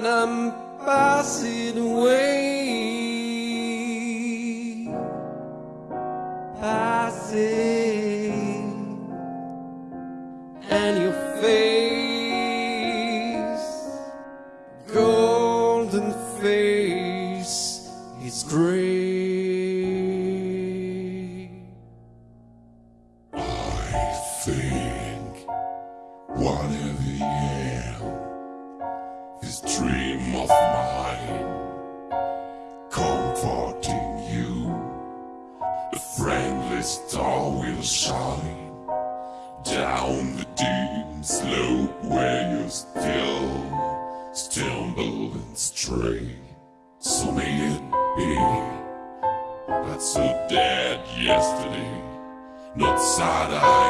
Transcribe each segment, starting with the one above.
and I'm passing away. Passing, and your face, golden face, is gray. I feel. This dream of mine, comforting you, a friendly star will shine down the dim slope where you still stumble and stray. So may it be not so dead yesterday. Not sad-eyed ghost,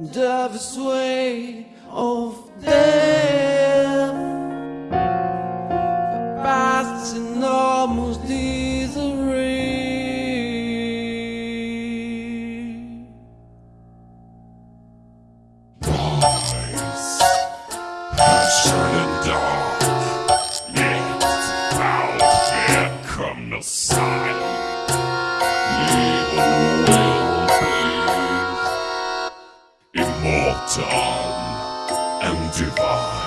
And of sway of death, Tom and Divine.